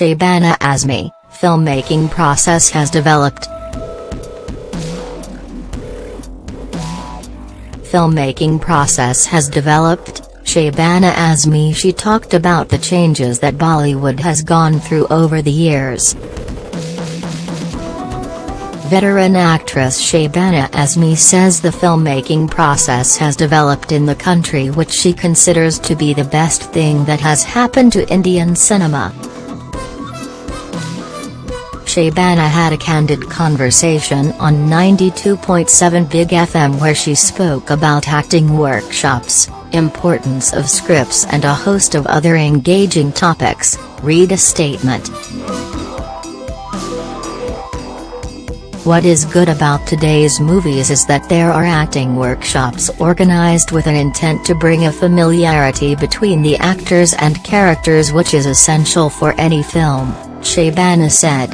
Shabana Azmi, filmmaking process has developed. Filmmaking process has developed, Shabana Azmi she talked about the changes that Bollywood has gone through over the years. Veteran actress Shabana Azmi says the filmmaking process has developed in the country which she considers to be the best thing that has happened to Indian cinema. Shabana had a candid conversation on 92.7 Big FM where she spoke about acting workshops, importance of scripts and a host of other engaging topics, read a statement. What is good about today's movies is that there are acting workshops organized with an intent to bring a familiarity between the actors and characters which is essential for any film, Shabana said.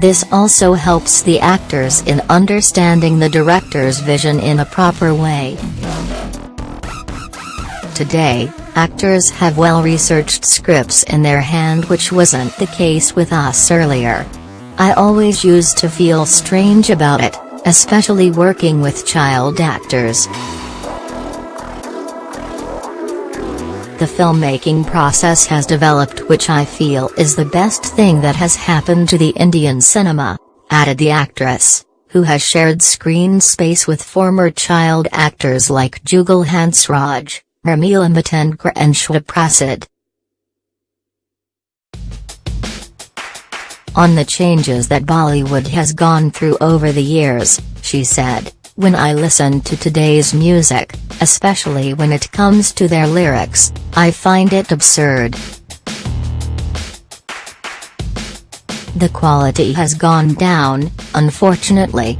This also helps the actors in understanding the director's vision in a proper way. Today, actors have well-researched scripts in their hand which wasn't the case with us earlier. I always used to feel strange about it, especially working with child actors. The filmmaking process has developed which I feel is the best thing that has happened to the Indian cinema, added the actress, who has shared screen space with former child actors like Jugal Hansraj, Urmila Matondkar and Shweta Prasad. On the changes that Bollywood has gone through over the years, she said. When I listen to today's music, especially when it comes to their lyrics, I find it absurd. The quality has gone down, unfortunately.